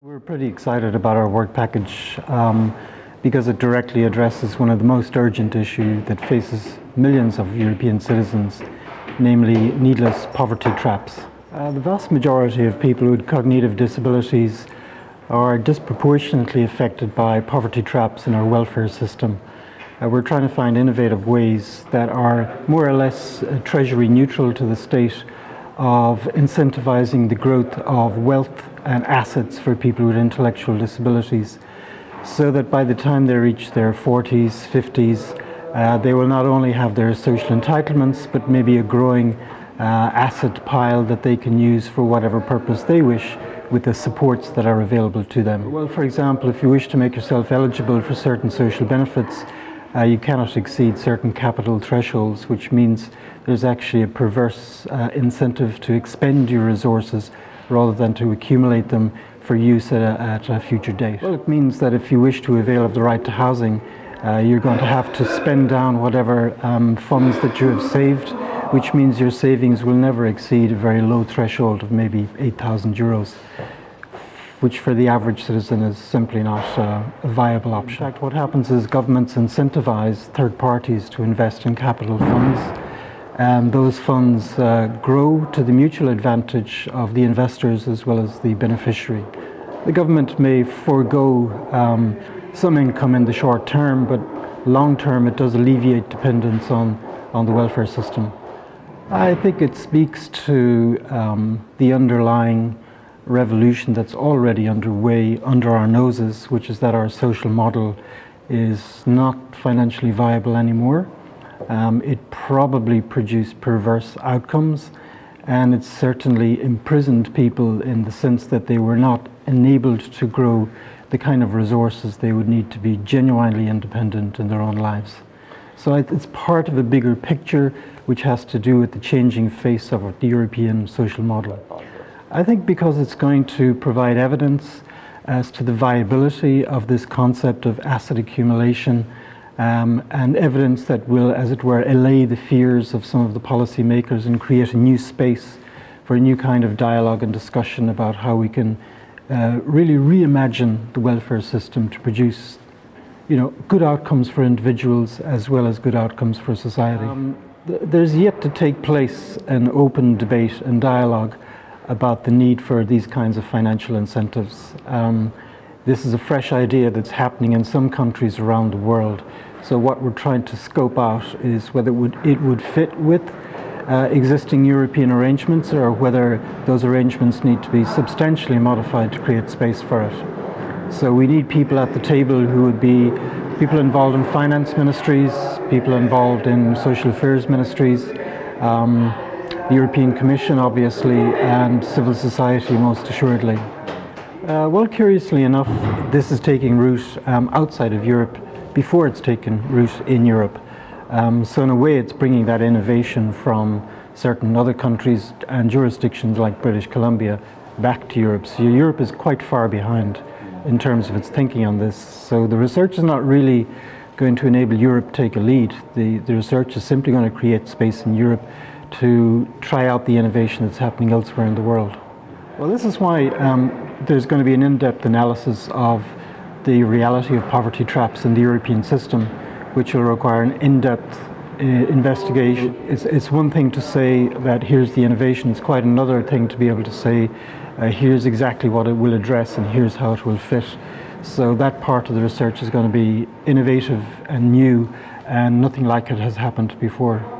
We're pretty excited about our work package um, because it directly addresses one of the most urgent issues that faces millions of European citizens, namely needless poverty traps. Uh, the vast majority of people with cognitive disabilities are disproportionately affected by poverty traps in our welfare system. Uh, we're trying to find innovative ways that are more or less uh, treasury neutral to the state of incentivizing the growth of wealth and assets for people with intellectual disabilities so that by the time they reach their 40s, 50s, uh, they will not only have their social entitlements but maybe a growing uh, asset pile that they can use for whatever purpose they wish with the supports that are available to them. Well, for example, if you wish to make yourself eligible for certain social benefits, uh, you cannot exceed certain capital thresholds, which means there's actually a perverse uh, incentive to expend your resources rather than to accumulate them for use at a, at a, future date. Well, it means that if you wish to avail of the right to housing, uh, you're going to have to spend down whatever um, funds that you have saved, which means your savings will never exceed a very low threshold of maybe 8,000 euros which for the average citizen is simply not uh, a viable option. In fact, what happens is governments incentivize third parties to invest in capital funds. And those funds uh, grow to the mutual advantage of the investors as well as the beneficiary. The government may forego um, some income in the short term, but long term it does alleviate dependence on, on the welfare system. I think it speaks to um, the underlying revolution that's already underway under our noses, which is that our social model is not financially viable anymore. Um, it probably produced perverse outcomes and it certainly imprisoned people in the sense that they were not enabled to grow the kind of resources they would need to be genuinely independent in their own lives. So it's part of a bigger picture which has to do with the changing face of the European social model. I think because it's going to provide evidence as to the viability of this concept of asset accumulation um, and evidence that will, as it were, allay the fears of some of the policymakers and create a new space for a new kind of dialogue and discussion about how we can uh, really reimagine the welfare system to produce you know, good outcomes for individuals as well as good outcomes for society. Um, th there's yet to take place an open debate and dialogue about the need for these kinds of financial incentives. Um, this is a fresh idea that's happening in some countries around the world. So what we're trying to scope out is whether it would, it would fit with uh, existing European arrangements or whether those arrangements need to be substantially modified to create space for it. So we need people at the table who would be people involved in finance ministries, people involved in social affairs ministries, um, the European Commission obviously and civil society most assuredly. Uh, well, curiously enough, this is taking root um, outside of Europe before it's taken root in Europe. Um, so in a way it's bringing that innovation from certain other countries and jurisdictions like British Columbia back to Europe. So Europe is quite far behind in terms of its thinking on this. So the research is not really going to enable Europe to take a lead. The, the research is simply going to create space in Europe to try out the innovation that's happening elsewhere in the world. Well, this is why um, there's going to be an in-depth analysis of the reality of poverty traps in the European system, which will require an in-depth uh, investigation. It's, it's one thing to say that here's the innovation, it's quite another thing to be able to say uh, here's exactly what it will address and here's how it will fit. So that part of the research is going to be innovative and new and nothing like it has happened before.